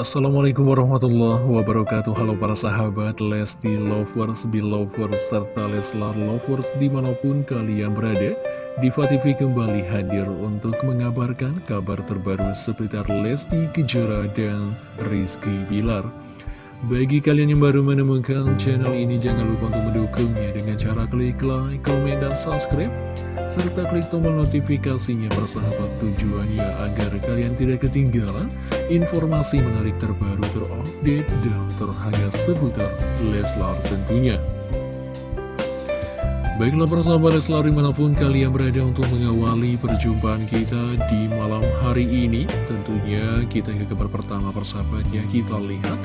Assalamualaikum warahmatullahi wabarakatuh. Halo para sahabat Lesti Lovers, Belovers, serta Leslar Lovers di mana pun kalian berada Diva TV kembali hadir untuk mengabarkan kabar terbaru seputar Lesti Kejora dan Rizky Bilar. Bagi kalian yang baru menemukan channel ini, jangan lupa untuk mendukungnya dengan cara klik like, komen, dan subscribe serta klik tombol notifikasinya bersahabat tujuannya agar kalian tidak ketinggalan informasi menarik terbaru terupdate dan terhangat seputar Leslar tentunya. Baiklah persahabat Leslar di mana pun kalian berada untuk mengawali perjumpaan kita di malam hari ini Tentunya kita ke kabar pertama persahabat ya kita lihat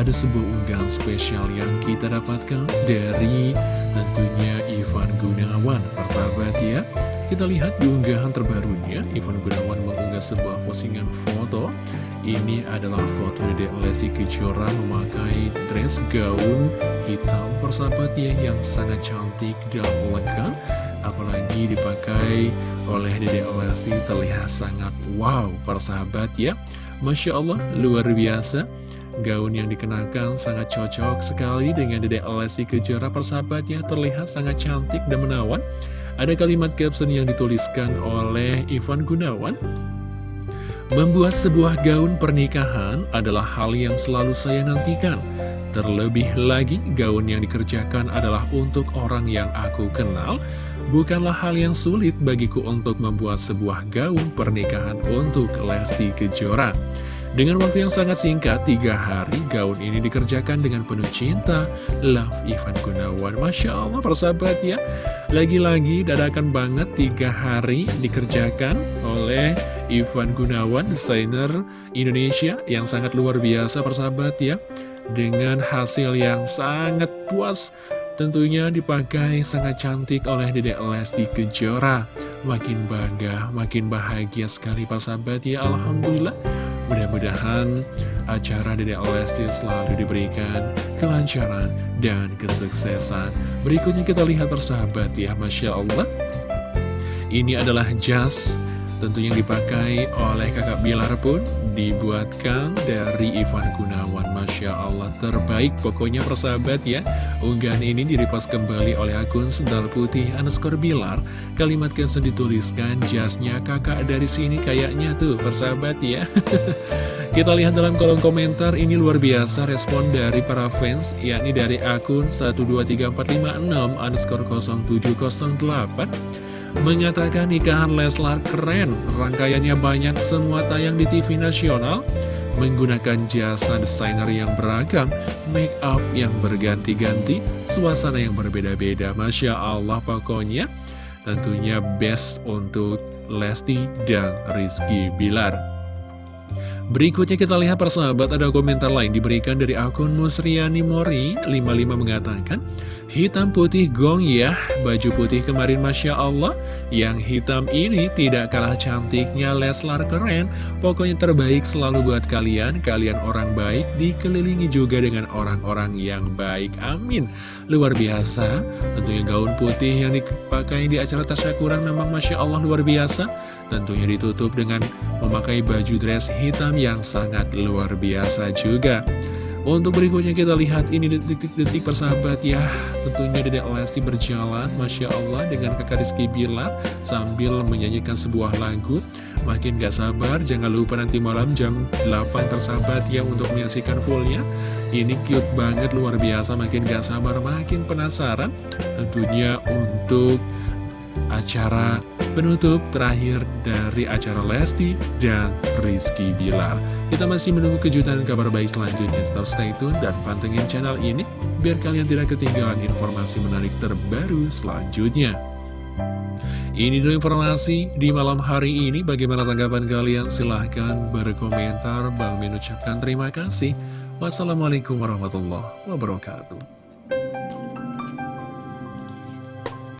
ada sebuah unggahan spesial yang kita dapatkan dari tentunya Ivan Gunawan. Persahabat ya kita lihat di unggahan terbarunya Ivan Gunawan mengunggah sebuah postingan foto. Ini adalah foto Dedek Lesti Kejora memakai dress gaun hitam. Persahabat ya yang sangat cantik dan lengkap apalagi dipakai oleh Dedek Lesti terlihat sangat wow. Persahabat ya Masya Allah luar biasa Gaun yang dikenakan sangat cocok sekali dengan Dedek Lesti Kejora persahabatnya terlihat sangat cantik dan menawan. Ada kalimat caption yang dituliskan oleh Ivan Gunawan. Membuat sebuah gaun pernikahan adalah hal yang selalu saya nantikan. Terlebih lagi, gaun yang dikerjakan adalah untuk orang yang aku kenal. Bukanlah hal yang sulit bagiku untuk membuat sebuah gaun pernikahan untuk Lesti Kejora. Dengan waktu yang sangat singkat, tiga hari gaun ini dikerjakan dengan penuh cinta. Love Ivan Gunawan, Masya Allah persahabat ya. Lagi-lagi dadakan banget tiga hari dikerjakan oleh Ivan Gunawan, desainer Indonesia yang sangat luar biasa persahabat ya. Dengan hasil yang sangat puas tentunya dipakai sangat cantik oleh Dedek Lesti Kejora. Makin bangga, makin bahagia sekali persahabat ya, Alhamdulillah. Mudah-mudahan acara Dede Lesti selalu diberikan kelancaran dan kesuksesan. Berikutnya kita lihat persahabat ya, Masya Allah. Ini adalah jas tentunya yang dipakai oleh kakak Bilar pun dibuatkan dari Ivan Gunawan. Masya Allah terbaik pokoknya persahabat ya. Unggahan ini direpost kembali oleh akun Sendal Putih underscore Bilar. Kalimat caption dituliskan jasnya kakak dari sini kayaknya tuh persahabat ya. Kita lihat dalam kolom komentar ini luar biasa respon dari para fans yakni dari akun 123456 underscore 0708 Menyatakan nikahan Leslar keren, rangkaiannya banyak semua tayang di TV nasional, menggunakan jasa desainer yang beragam, make up yang berganti-ganti, suasana yang berbeda-beda. Masya Allah pokoknya tentunya best untuk Lesti dan Rizky Bilar. Berikutnya kita lihat persahabat ada komentar lain diberikan dari akun Musriani Mori. 55 mengatakan Hitam putih gong ya, baju putih kemarin Masya Allah Yang hitam ini tidak kalah cantiknya Leslar keren. Pokoknya terbaik selalu buat kalian, kalian orang baik Dikelilingi juga dengan orang-orang yang baik, amin. Luar biasa, tentunya gaun putih yang dipakai di acara tasyakuran memang Masya Allah luar biasa. Tentunya ditutup dengan memakai baju dress hitam yang sangat luar biasa juga. Untuk berikutnya kita lihat ini detik-detik persahabat ya. Tentunya Dedek Lesti berjalan Masya Allah dengan kakak Rizky Bilar Sambil menyanyikan sebuah lagu. Makin gak sabar Jangan lupa nanti malam jam 8 persahabat ya Untuk menyaksikan fullnya. Ini cute banget luar biasa Makin gak sabar makin penasaran. Tentunya untuk acara penutup terakhir dari acara Lesti dan Rizky Bilar. Kita masih menunggu kejutan kabar baik selanjutnya. Tetap stay tune dan pantengin channel ini biar kalian tidak ketinggalan informasi menarik terbaru selanjutnya. Ini dulu informasi di malam hari ini. Bagaimana tanggapan kalian? Silahkan berkomentar. Bang mengucapkan terima kasih. Wassalamualaikum warahmatullahi wabarakatuh.